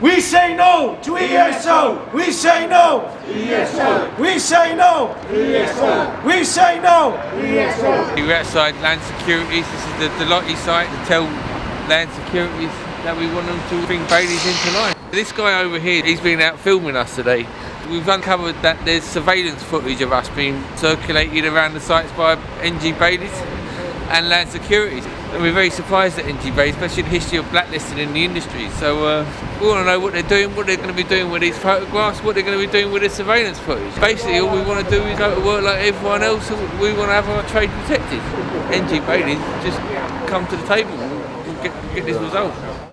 We say no to ESO. We say no. ESO. We say no. ESO. We say no. ESO. We're outside Land Securities. This is the Delotti site to tell Land Securities that we want them to bring Baileys into line. This guy over here, he's been out filming us today. We've uncovered that there's surveillance footage of us being circulated around the sites by NG Baileys and Land Securities. And we're very surprised at NG Baileys, especially the history of blacklisting in the industry. So uh, we want to know what they're doing, what they're going to be doing with these photographs, what they're going to be doing with this surveillance footage. Basically, all we want to do is go to work like everyone else. We want to have our trade protected. NG Baileys just come to the table and get, get this resolved.